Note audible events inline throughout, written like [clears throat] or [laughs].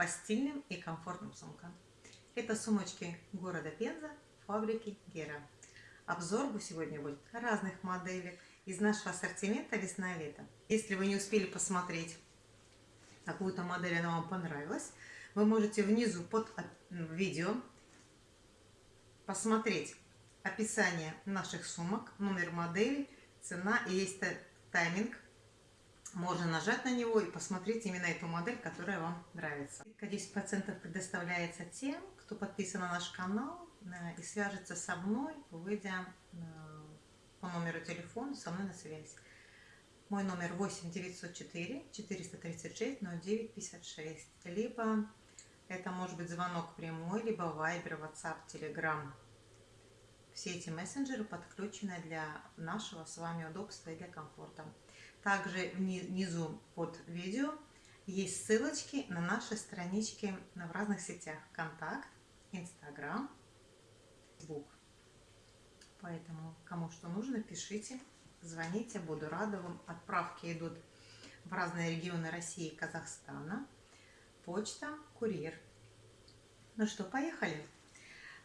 по стильным и комфортным сумкам. Это сумочки города Пенза, фабрики Гера. Обзор сегодня будет разных моделей из нашего ассортимента весна-лето. Если вы не успели посмотреть какую-то модель, она вам понравилась, вы можете внизу под видео посмотреть описание наших сумок, номер модели, цена и есть тайминг. Можно нажать на него и посмотреть именно эту модель, которая вам нравится. 10% предоставляется тем, кто подписан на наш канал э, и свяжется со мной, выйдя э, по номеру телефона со мной на связь. Мой номер 8 904 436 09 56. Либо это может быть звонок прямой, либо Viber, WhatsApp, Telegram. Все эти мессенджеры подключены для нашего с вами удобства и для комфорта. Также внизу под видео есть ссылочки на наши странички в разных сетях. Контакт, Инстаграм, Фейсбук. Поэтому, кому что нужно, пишите, звоните, буду рада вам. Отправки идут в разные регионы России и Казахстана. Почта, курьер. Ну что, поехали.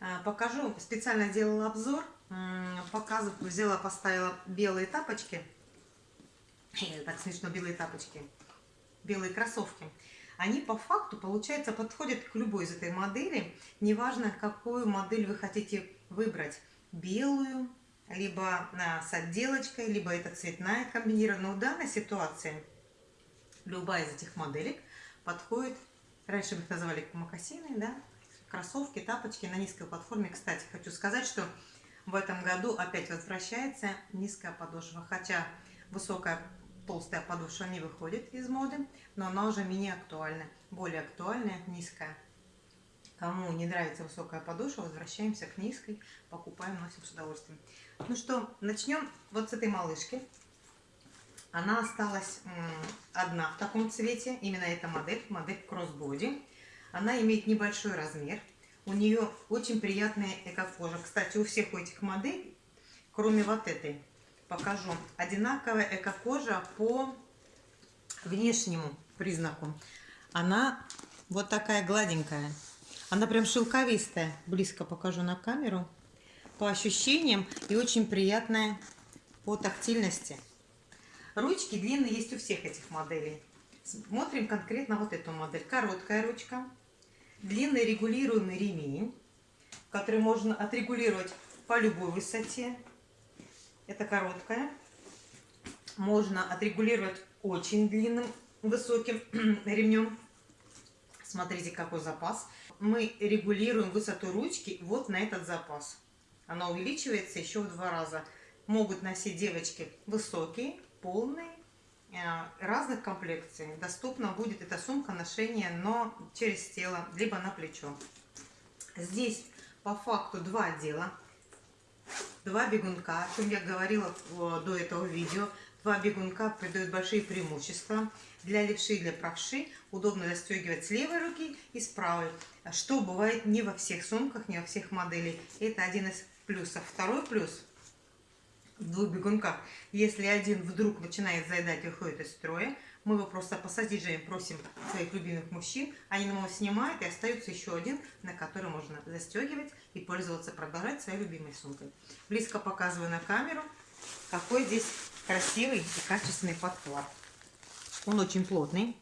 А, покажу, специально делала обзор, показываю, взяла, поставила белые тапочки. Э, так смешно, белые тапочки, белые кроссовки. Они по факту, получается, подходят к любой из этой модели. Неважно, какую модель вы хотите выбрать. Белую, либо с отделочкой, либо это цветная комбинированная. Но в данной ситуации любая из этих моделек подходит, раньше мы их называли макасины, да, кроссовки, тапочки на низкой платформе. Кстати, хочу сказать, что в этом году опять возвращается низкая подошва. Хотя высокая толстая подошва не выходит из моды, но она уже менее актуальна. Более актуальная низкая. Кому не нравится высокая подошва, возвращаемся к низкой, покупаем, носим с удовольствием. Ну что, начнем вот с этой малышки. Она осталась одна в таком цвете, именно эта модель, модель кроссбоди. Она имеет небольшой размер. У нее очень приятная эко-кожа. Кстати, у всех у этих моделей, кроме вот этой, покажу, одинаковая эко-кожа по внешнему признаку. Она вот такая гладенькая. Она прям шелковистая. Близко покажу на камеру. По ощущениям и очень приятная по тактильности. Ручки длинные есть у всех этих моделей. Смотрим конкретно вот эту модель. Короткая ручка, длинный регулируемый ремень, который можно отрегулировать по любой высоте. Это короткая. Можно отрегулировать очень длинным, высоким [clears throat] ремнем. Смотрите, какой запас. Мы регулируем высоту ручки вот на этот запас. Она увеличивается еще в два раза. Могут носить девочки высокие, полные, э, разных комплекций. Доступна будет эта сумка ношения, но через тело, либо на плечо. Здесь по факту два отдела. Два бегунка, о чем я говорила до этого видео. Два бегунка придают большие преимущества. Для левши и для правши удобно застегивать с левой руки и с правой, что бывает не во всех сумках, не во всех моделей. Это один из плюсов. Второй плюс в двух бегунках. Если один вдруг начинает заедать и выходит из строя, мы его просто пассажирами просим своих любимых мужчин, они нам его снимают, и остается еще один, на который можно застегивать и пользоваться, продолжать своей любимой сумкой. Близко показываю на камеру, какой здесь красивый и качественный подклад. Он очень плотный,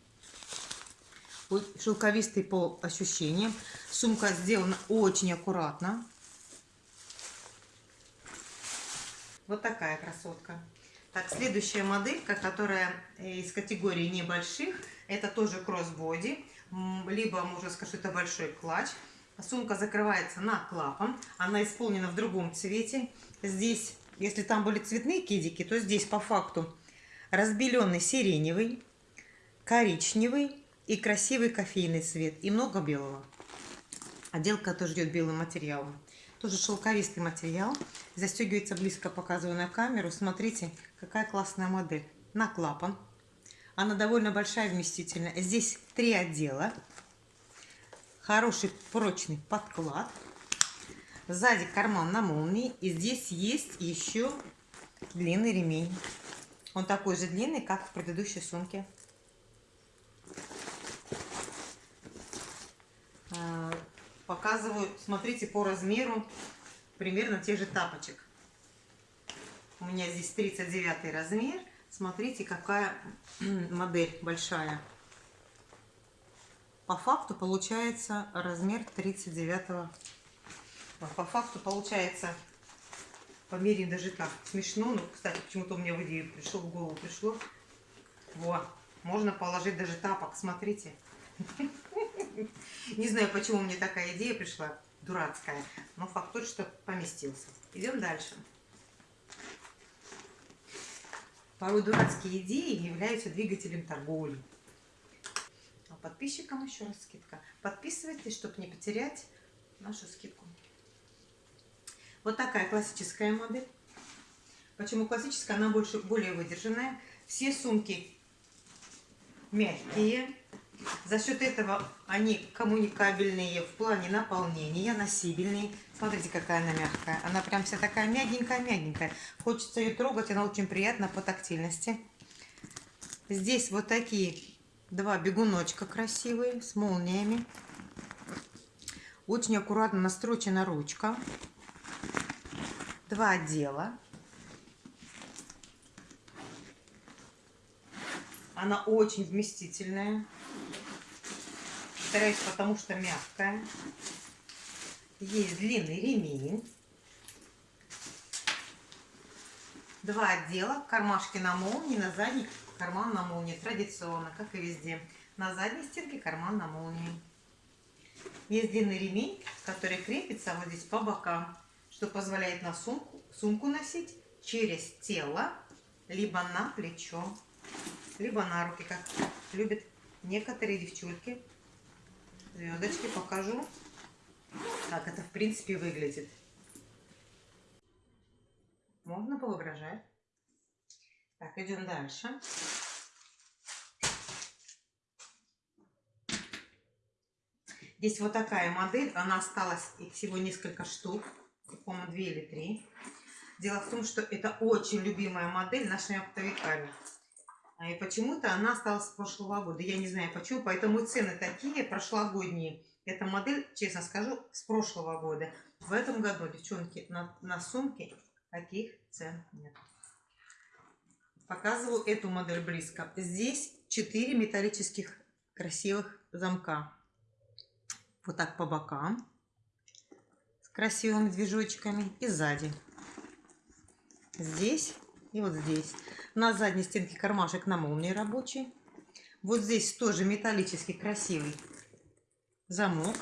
шелковистый по ощущениям. Сумка сделана очень аккуратно. Вот такая красотка. Так, следующая моделька, которая из категории небольших, это тоже кроссбоди, либо, можно сказать, это большой клатч. Сумка закрывается на клапан, она исполнена в другом цвете. Здесь, если там были цветные кедики, то здесь по факту разбеленный сиреневый, коричневый и красивый кофейный цвет, и много белого. Отделка тоже идет белым материалом. Тоже шелковистый материал. Застегивается близко, показываю на камеру. Смотрите, какая классная модель. На клапан. Она довольно большая, вместительная. Здесь три отдела. Хороший прочный подклад. Сзади карман на молнии. И здесь есть еще длинный ремень. Он такой же длинный, как в предыдущей сумке. Показываю, смотрите, по размеру примерно тех же тапочек. У меня здесь 39 размер. Смотрите, какая [clears throat] модель большая. По факту получается размер 39 -го. По факту получается по мере даже так смешно. Ну, кстати, почему-то у меня в идею пришло, в голову пришло. Вот. Можно положить даже тапок, смотрите. [laughs] Не знаю, почему мне такая идея пришла, дурацкая, но факт тот, что поместился. Идем дальше. Порой дурацкие идеи являются двигателем торговли. А подписчикам еще раз скидка. Подписывайтесь, чтобы не потерять нашу скидку. Вот такая классическая модель. Почему классическая? Она больше, более выдержанная. Все сумки мягкие. За счет этого они коммуникабельные в плане наполнения, носибельные. Смотрите, какая она мягкая. Она прям вся такая мягенькая-мягенькая. Хочется ее трогать, она очень приятна по тактильности. Здесь вот такие два бегуночка красивые с молниями. Очень аккуратно настрочена ручка. Два отдела. Она очень вместительная. Стараюсь, потому что мягкая. Есть длинный ремень. Два отдела. Кармашки на молнии, на задней карман на молнии. Традиционно, как и везде. На задней стенке карман на молнии. Есть длинный ремень, который крепится вот здесь по бокам, что позволяет на сумку, сумку носить через тело, либо на плечо либо на руки, как любят некоторые девчульки. Звездочки покажу, как это в принципе выглядит. Можно поугрожать. Так, идем дальше. Здесь вот такая модель, она осталась, их всего несколько штук, по-моему, две или три. Дело в том, что это очень любимая модель нашими оптовиками. А, и почему-то она осталась с прошлого года. Я не знаю почему, поэтому цены такие прошлогодние. Эта модель, честно скажу, с прошлого года. В этом году, девчонки, на, на сумке таких цен нет. Показываю эту модель близко. Здесь 4 металлических красивых замка. Вот так по бокам. С красивыми движочками. И сзади. Здесь и вот здесь. На задней стенке кармашек на молнии рабочий. Вот здесь тоже металлический красивый замок.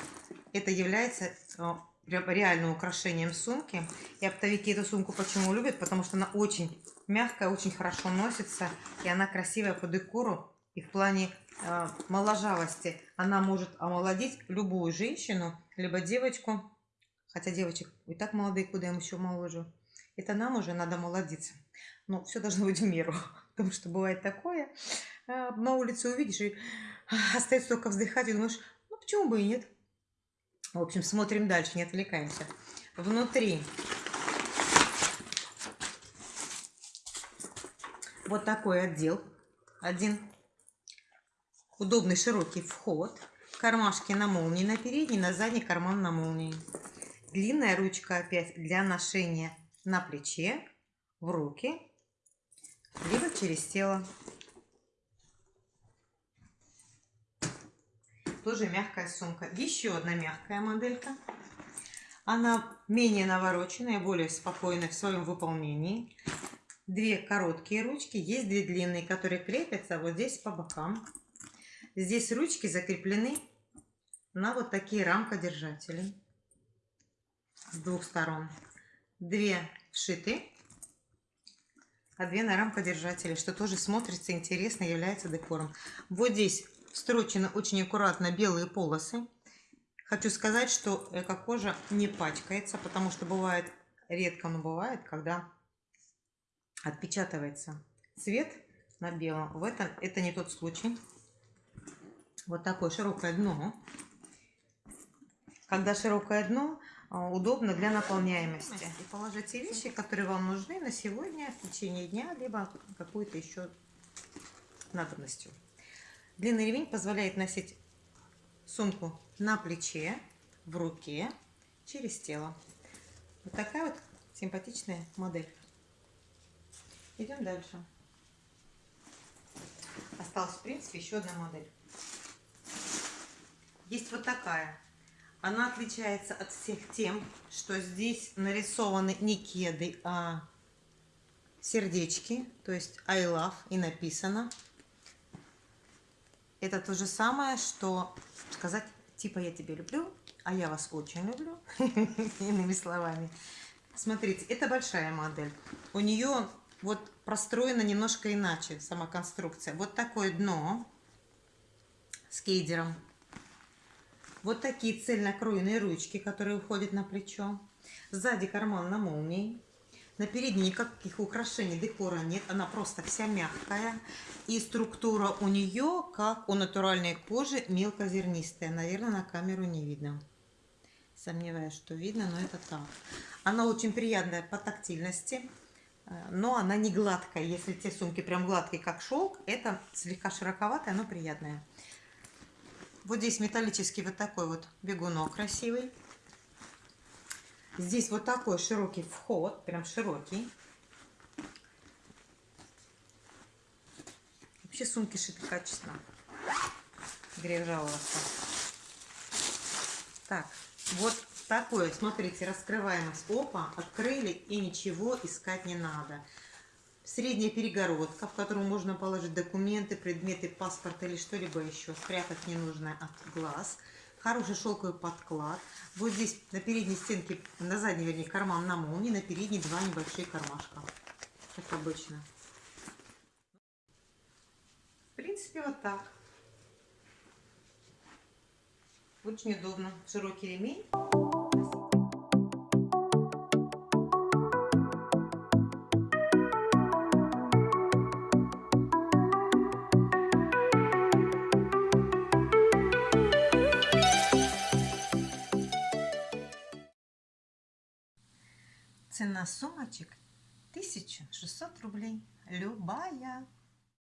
Это является э, реальным украшением сумки. И оптовики эту сумку почему любят? Потому что она очень мягкая, очень хорошо носится. И она красивая по декору. И в плане э, моложавости она может омолодить любую женщину, либо девочку. Хотя девочек и так молодые, куда им еще моложе. Это нам уже надо молодиться. Но все должно быть в меру. [laughs] Потому что бывает такое. А, на улице увидишь и [laughs] остается только вздыхать и думаешь, ну почему бы и нет. В общем, смотрим дальше, не отвлекаемся. Внутри вот такой отдел. Один удобный широкий вход. Кармашки на молнии на передний, на задний карман на молнии. Длинная ручка опять для ношения на плече, в руки либо через тело. Тоже мягкая сумка. Еще одна мягкая моделька. Она менее навороченная, более спокойная в своем выполнении. Две короткие ручки, есть две длинные, которые крепятся вот здесь по бокам. Здесь ручки закреплены на вот такие рамкодержатели с двух сторон. Две вшиты а две на рамкодержателе, что тоже смотрится интересно, является декором. Вот здесь встрочены очень аккуратно белые полосы. Хочу сказать, что эко-кожа не пачкается, потому что бывает, редко, но бывает, когда отпечатывается цвет на белом. В этом это не тот случай. Вот такое широкое дно. Когда широкое дно, удобно для наполняемости. И положите вещи, которые вам нужны на сегодня, в течение дня, либо какую-то еще надобностью. Длинный ремень позволяет носить сумку на плече, в руке через тело. Вот такая вот симпатичная модель. Идем дальше. Осталась, в принципе, еще одна модель. Есть вот такая. Она отличается от всех тем, что здесь нарисованы не кеды, а сердечки, то есть I love и написано. Это то же самое, что сказать типа я тебя люблю, а я вас очень люблю, [laughs] иными словами. Смотрите, это большая модель. У нее вот простроена немножко иначе сама конструкция. Вот такое дно с кейдером. Вот такие цельнокроенные ручки, которые уходят на плечо. Сзади карман на молнии. На передней никаких украшений, декора нет. Она просто вся мягкая. И структура у нее, как у натуральной кожи, мелкозернистая. Наверное, на камеру не видно. Сомневаюсь, что видно, но это так. Она очень приятная по тактильности, э, но она не гладкая. Если те сумки прям гладкие, как шелк, это слегка широковатая, но приятная. Вот здесь металлический вот такой вот бегунок красивый. Здесь вот такой широкий вход, прям широкий. Вообще сумки шиты качественно. Грех жаловаться. Так, вот такое, смотрите, раскрываемость. Опа, открыли и ничего искать не надо. Средняя перегородка, в которую можно положить документы, предметы, паспорт или что-либо еще. Спрятать ненужное от глаз хороший шелковый подклад. Вот здесь на передней стенке, на задней, вернее, карман на молнии, на передней два небольшие кармашка. Как обычно. В принципе, вот так. Очень удобно. Широкий ремень. Цена сумочек 1600 рублей. Любая.